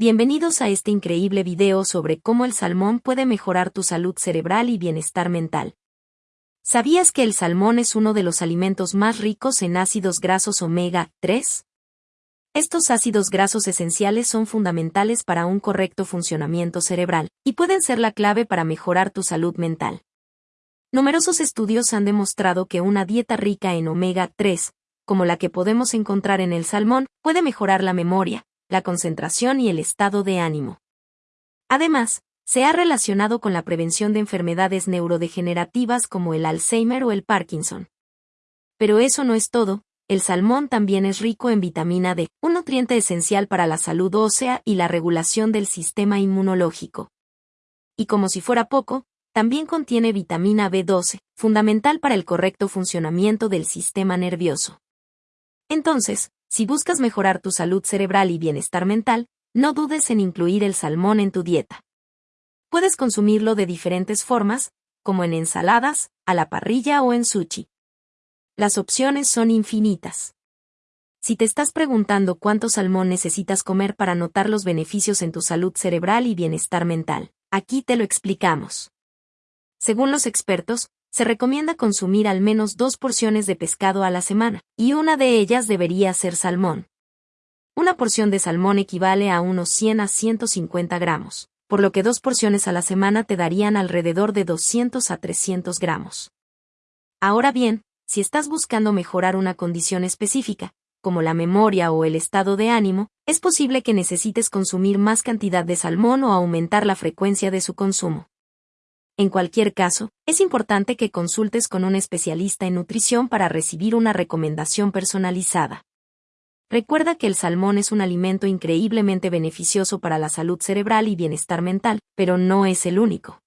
Bienvenidos a este increíble video sobre cómo el salmón puede mejorar tu salud cerebral y bienestar mental. ¿Sabías que el salmón es uno de los alimentos más ricos en ácidos grasos omega 3? Estos ácidos grasos esenciales son fundamentales para un correcto funcionamiento cerebral y pueden ser la clave para mejorar tu salud mental. Numerosos estudios han demostrado que una dieta rica en omega 3, como la que podemos encontrar en el salmón, puede mejorar la memoria, la concentración y el estado de ánimo. Además, se ha relacionado con la prevención de enfermedades neurodegenerativas como el Alzheimer o el Parkinson. Pero eso no es todo, el salmón también es rico en vitamina D, un nutriente esencial para la salud ósea y la regulación del sistema inmunológico. Y como si fuera poco, también contiene vitamina B12, fundamental para el correcto funcionamiento del sistema nervioso. Entonces, si buscas mejorar tu salud cerebral y bienestar mental, no dudes en incluir el salmón en tu dieta. Puedes consumirlo de diferentes formas, como en ensaladas, a la parrilla o en sushi. Las opciones son infinitas. Si te estás preguntando cuánto salmón necesitas comer para notar los beneficios en tu salud cerebral y bienestar mental, aquí te lo explicamos. Según los expertos, se recomienda consumir al menos dos porciones de pescado a la semana, y una de ellas debería ser salmón. Una porción de salmón equivale a unos 100 a 150 gramos, por lo que dos porciones a la semana te darían alrededor de 200 a 300 gramos. Ahora bien, si estás buscando mejorar una condición específica, como la memoria o el estado de ánimo, es posible que necesites consumir más cantidad de salmón o aumentar la frecuencia de su consumo. En cualquier caso, es importante que consultes con un especialista en nutrición para recibir una recomendación personalizada. Recuerda que el salmón es un alimento increíblemente beneficioso para la salud cerebral y bienestar mental, pero no es el único.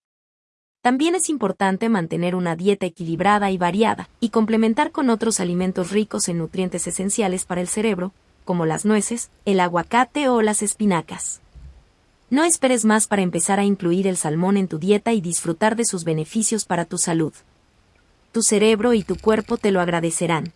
También es importante mantener una dieta equilibrada y variada, y complementar con otros alimentos ricos en nutrientes esenciales para el cerebro, como las nueces, el aguacate o las espinacas. No esperes más para empezar a incluir el salmón en tu dieta y disfrutar de sus beneficios para tu salud. Tu cerebro y tu cuerpo te lo agradecerán.